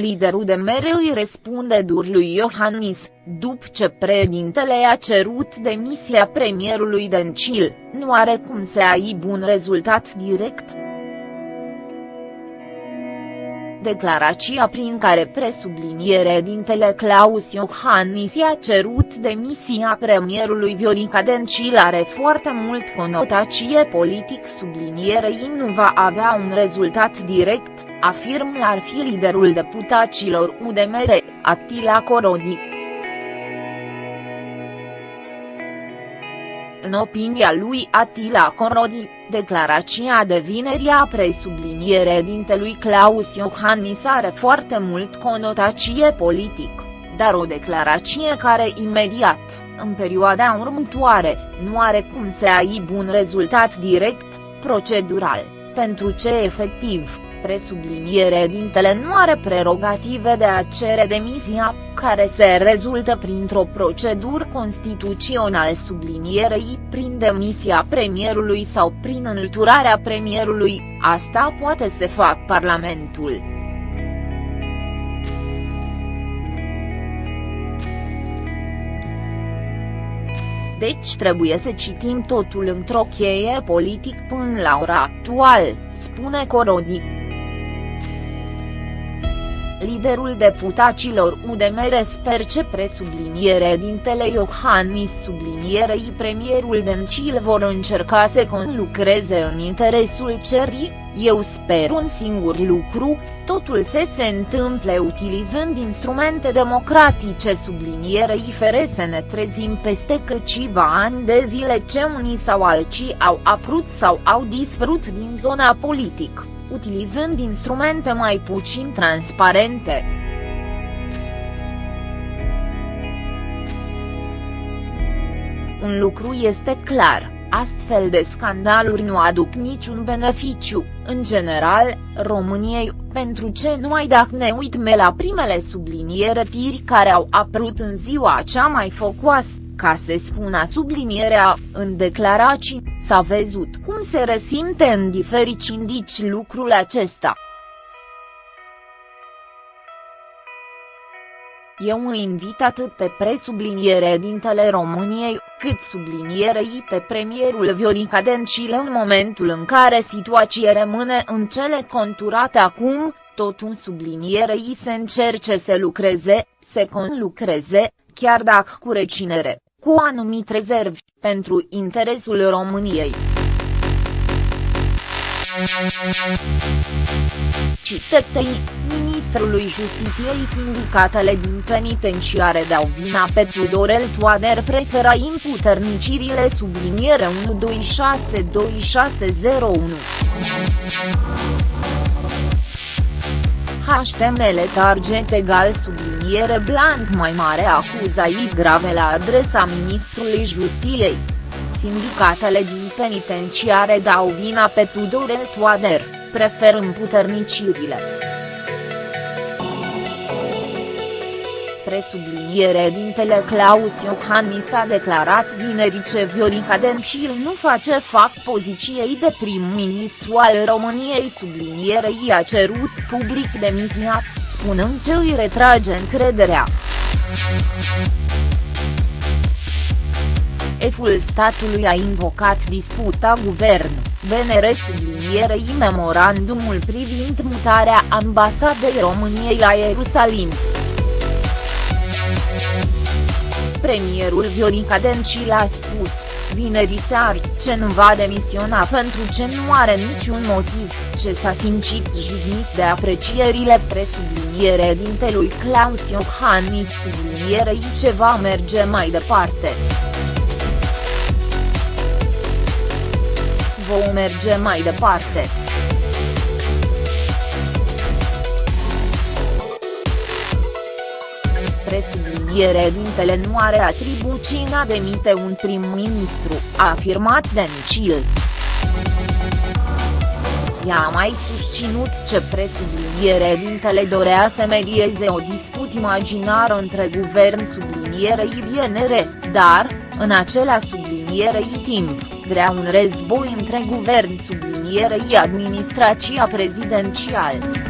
liderul de mereu îi răspunde dur lui Iohannis, după ce președintele a cerut demisia premierului Dencil, nu are cum să aibă un rezultat direct. Declarația prin care presubliniere dintele Claus Iohannis i-a cerut demisia premierului Viorica Dencil are foarte mult conotație politic sublinierei nu va avea un rezultat direct, afirm l-ar fi liderul deputaților UDMR, Attila Corodi. În opinia lui Attila Corodi, declarația de vineri a presubliniere dintelui Claus Iohannis are foarte mult conotație politic, dar o declarație care imediat, în perioada următoare, nu are cum să aibă un rezultat direct, procedural, pentru ce efectiv, presubliniere dintele nu are prerogative de a cere demisia, care se rezultă printr-o procedură constituțional sublinierei prin demisia premierului sau prin înlăturarea premierului, asta poate să fac Parlamentul. Deci trebuie să citim totul într-o cheie politic până la ora actual, spune Corodi. Liderul deputaților UDMR sper ce presubliniere dintele Iohannis sublinierei premierul Dencil vor încerca să conlucreze în interesul cerii, eu sper un singur lucru, totul să se întâmple utilizând instrumente democratice sublinierei fere să ne trezim peste câțiva ani de zile ce unii sau alții au aprut sau au dispărut din zona politică utilizând instrumente mai puțin transparente. Un lucru este clar, astfel de scandaluri nu aduc niciun beneficiu, în general, României, pentru ce numai dacă ne uităm la primele subliniere tiri care au apărut în ziua cea mai focoasă, ca se spună sublinierea, în declarații, s-a văzut cum se resimte în diferiți indici lucrul acesta. Eu îi invit atât pe presubliniere dintele României, cât sublinierei pe premierul Viorica Dencil în momentul în care situația rămâne în cele conturate acum, tot un sublinierei se încerce să lucreze, să conlucreze, chiar dacă cu recinere cu anumit rezervi, pentru interesul României. Citetei, ministrului Justiției sindicatele din penitenciare dau vina pe Tudorel Toader prefera imputernicirile subliniere 126261. HTML target egal subliniere blank mai mare acuzații grave la adresa ministrului Justiției. Sindicatele din penitenciare dau vina pe Tudorel Toader, prefer împuternicirile. Presubliniere dintele Claus Iohannis a declarat vineri ce Viorica Dencil nu face fac poziției de prim-ministru al României sublinierei a cerut public demisia, spunând ce îi retrage încrederea. Eful statului a invocat disputa guvern, BNR sublinierei memorandumul privind mutarea ambasadei României la Ierusalim. Premierul Viorica Dencil a spus, vineri seară, ce nu va demisiona pentru ce nu are niciun motiv, ce s-a simțit jignit de aprecierile presubliniere dintelui Claus Iohannis sublinierei ce va merge mai departe. Vom merge mai departe. Presubliniere dintele nu are atribuții în a demite un prim-ministru, a afirmat Dencil. Ea a mai susținut ce presubliniere dintele dorea să medieze o dispută imaginară între guvern sublinierei BNR, dar, în acela sublinierei timp, vrea un război între guvern sublinierei administrația prezidențială.